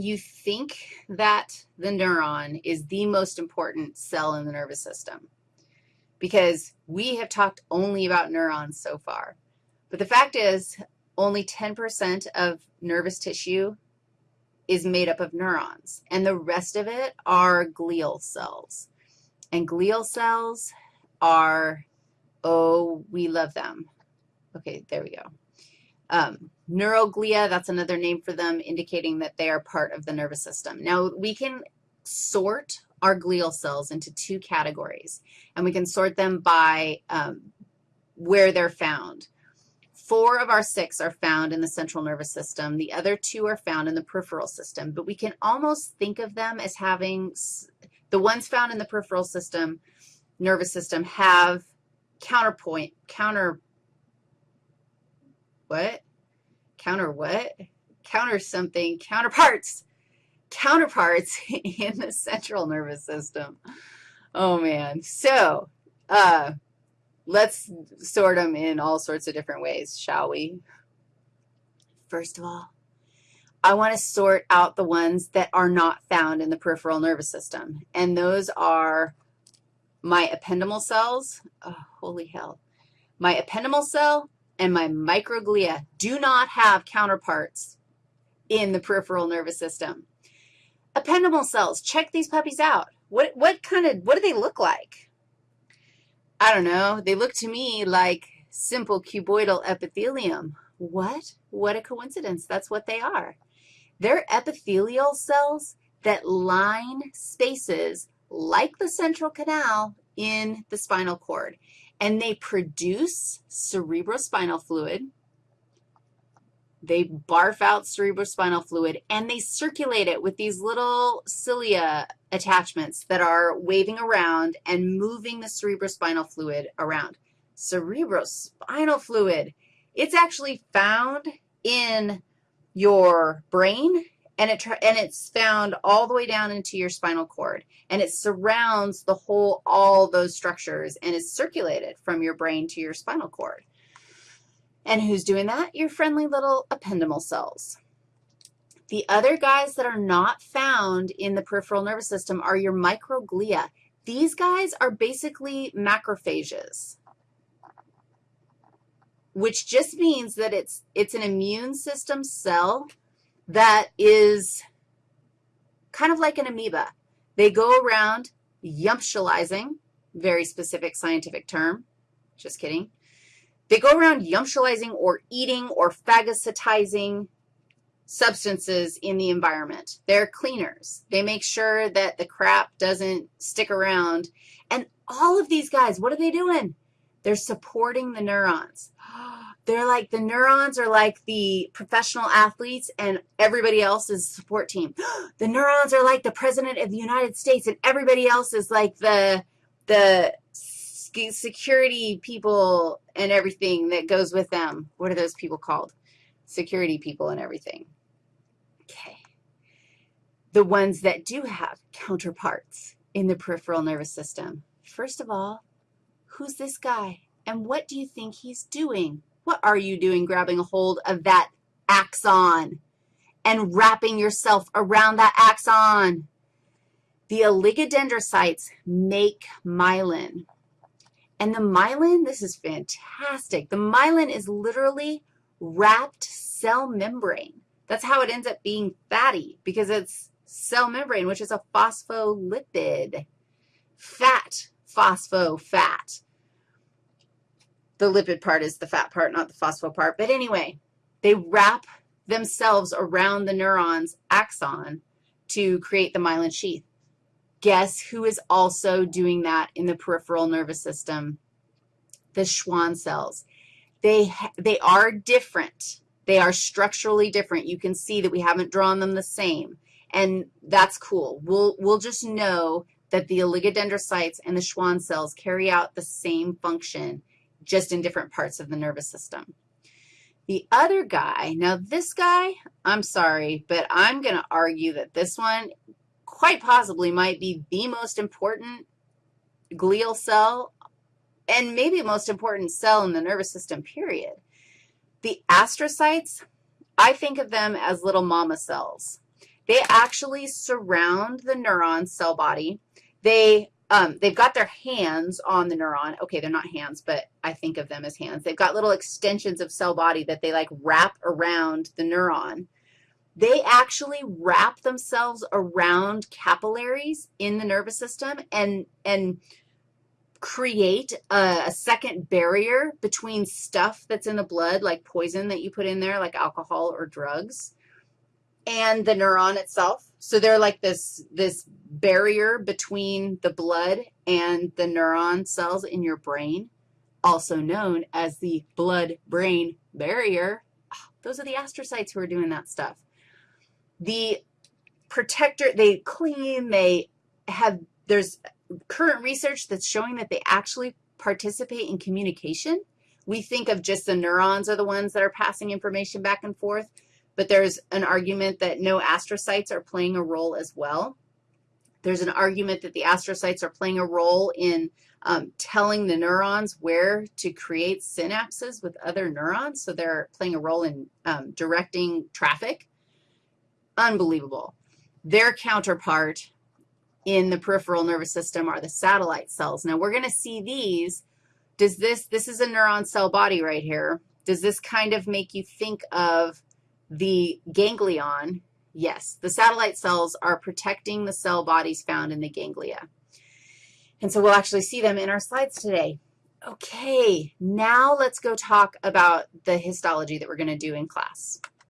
you think that the neuron is the most important cell in the nervous system because we have talked only about neurons so far. But the fact is only 10% of nervous tissue is made up of neurons, and the rest of it are glial cells. And glial cells are, oh, we love them. Okay, there we go. Um, neuroglia, that's another name for them, indicating that they are part of the nervous system. Now, we can sort our glial cells into two categories, and we can sort them by um, where they're found. Four of our six are found in the central nervous system. The other two are found in the peripheral system, but we can almost think of them as having, the ones found in the peripheral system, nervous system, have counterpoint, counter, what? Counter what? Counter something, counterparts, counterparts in the central nervous system. Oh, man. So, uh, let's sort them in all sorts of different ways, shall we? First of all, I want to sort out the ones that are not found in the peripheral nervous system, and those are my ependymal cells. Oh, holy hell. My ependymal cell and my microglia do not have counterparts in the peripheral nervous system. Ependymal cells, check these puppies out. What, what kind of, what do they look like? I don't know, they look to me like simple cuboidal epithelium. What? What a coincidence. That's what they are. They're epithelial cells that line spaces like the central canal in the spinal cord, and they produce cerebrospinal fluid, they barf out cerebrospinal fluid, and they circulate it with these little cilia attachments that are waving around and moving the cerebrospinal fluid around. Cerebrospinal fluid, it's actually found in your brain, and, it and it's found all the way down into your spinal cord, and it surrounds the whole, all those structures, and is circulated from your brain to your spinal cord. And who's doing that? Your friendly little ependymal cells. The other guys that are not found in the peripheral nervous system are your microglia. These guys are basically macrophages, which just means that it's, it's an immune system cell that is kind of like an amoeba. They go around yumptializing, very specific scientific term, just kidding, they go around yumptializing or eating or phagocytizing substances in the environment. They're cleaners. They make sure that the crap doesn't stick around. And all of these guys, what are they doing? They're supporting the neurons. They're like, the neurons are like the professional athletes and everybody else is support team. The neurons are like the president of the United States and everybody else is like the, the security people and everything that goes with them. What are those people called? Security people and everything. Okay. The ones that do have counterparts in the peripheral nervous system. First of all, who's this guy? And what do you think he's doing? What are you doing grabbing a hold of that axon and wrapping yourself around that axon? The oligodendrocytes make myelin. And the myelin, this is fantastic. The myelin is literally wrapped cell membrane. That's how it ends up being fatty because it's cell membrane, which is a phospholipid. Fat, phosphofat. The lipid part is the fat part, not the phospho part. But anyway, they wrap themselves around the neuron's axon to create the myelin sheath. Guess who is also doing that in the peripheral nervous system? The Schwann cells. They, they are different. They are structurally different. You can see that we haven't drawn them the same, and that's cool. We'll, we'll just know that the oligodendrocytes and the Schwann cells carry out the same function, just in different parts of the nervous system. The other guy, now this guy, I'm sorry, but I'm going to argue that this one quite possibly might be the most important glial cell and maybe most important cell in the nervous system, period. The astrocytes, I think of them as little mama cells. they actually surround the neuron cell body. They, um, they've got their hands on the neuron. Okay, they're not hands, but I think of them as hands. They've got little extensions of cell body that they like wrap around the neuron. They actually wrap themselves around capillaries in the nervous system and, and create a, a, second barrier between stuff that's in the blood, like poison that you put in there, like alcohol or drugs, and the neuron itself. So they're like this, this barrier between the blood and the neuron cells in your brain, also known as the blood-brain barrier. Ah, those are the astrocytes who are doing that stuff. The protector, they clean, they have, there's current research that's showing that they actually participate in communication. We think of just the neurons are the ones that are passing information back and forth, but there's an argument that no astrocytes are playing a role as well. There's an argument that the astrocytes are playing a role in um, telling the neurons where to create synapses with other neurons, so they're playing a role in um, directing traffic. Unbelievable. Their counterpart in the peripheral nervous system are the satellite cells. Now, we're going to see these. Does this, this is a neuron cell body right here. Does this kind of make you think of the ganglion? Yes, the satellite cells are protecting the cell bodies found in the ganglia. And so we'll actually see them in our slides today. Okay, now let's go talk about the histology that we're going to do in class.